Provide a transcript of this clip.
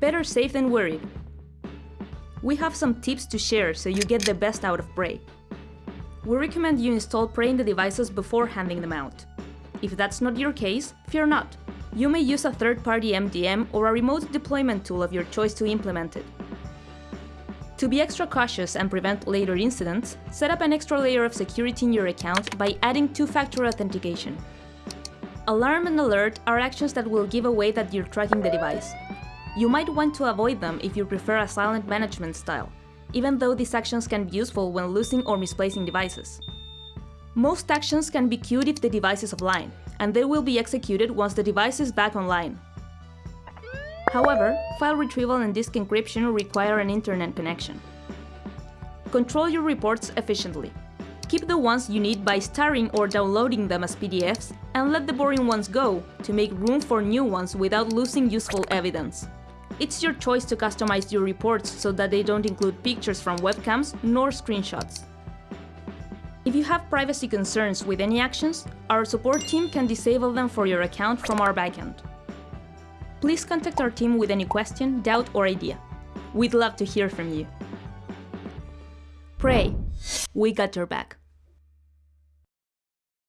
Better safe than worried. We have some tips to share so you get the best out of Prey. We recommend you install Prey in the devices before handing them out. If that's not your case, fear not. You may use a third-party MDM or a remote deployment tool of your choice to implement it. To be extra cautious and prevent later incidents, set up an extra layer of security in your account by adding two-factor authentication. Alarm and alert are actions that will give away that you're tracking the device, you might want to avoid them if you prefer a silent management style, even though these actions can be useful when losing or misplacing devices. Most actions can be queued if the device is offline, and they will be executed once the device is back online. However, file retrieval and disk encryption require an internet connection. Control your reports efficiently. Keep the ones you need by starring or downloading them as PDFs, and let the boring ones go to make room for new ones without losing useful evidence. It's your choice to customize your reports so that they don't include pictures from webcams nor screenshots. If you have privacy concerns with any actions, our support team can disable them for your account from our backend. Please contact our team with any question, doubt or idea. We'd love to hear from you. Prey, we got your back.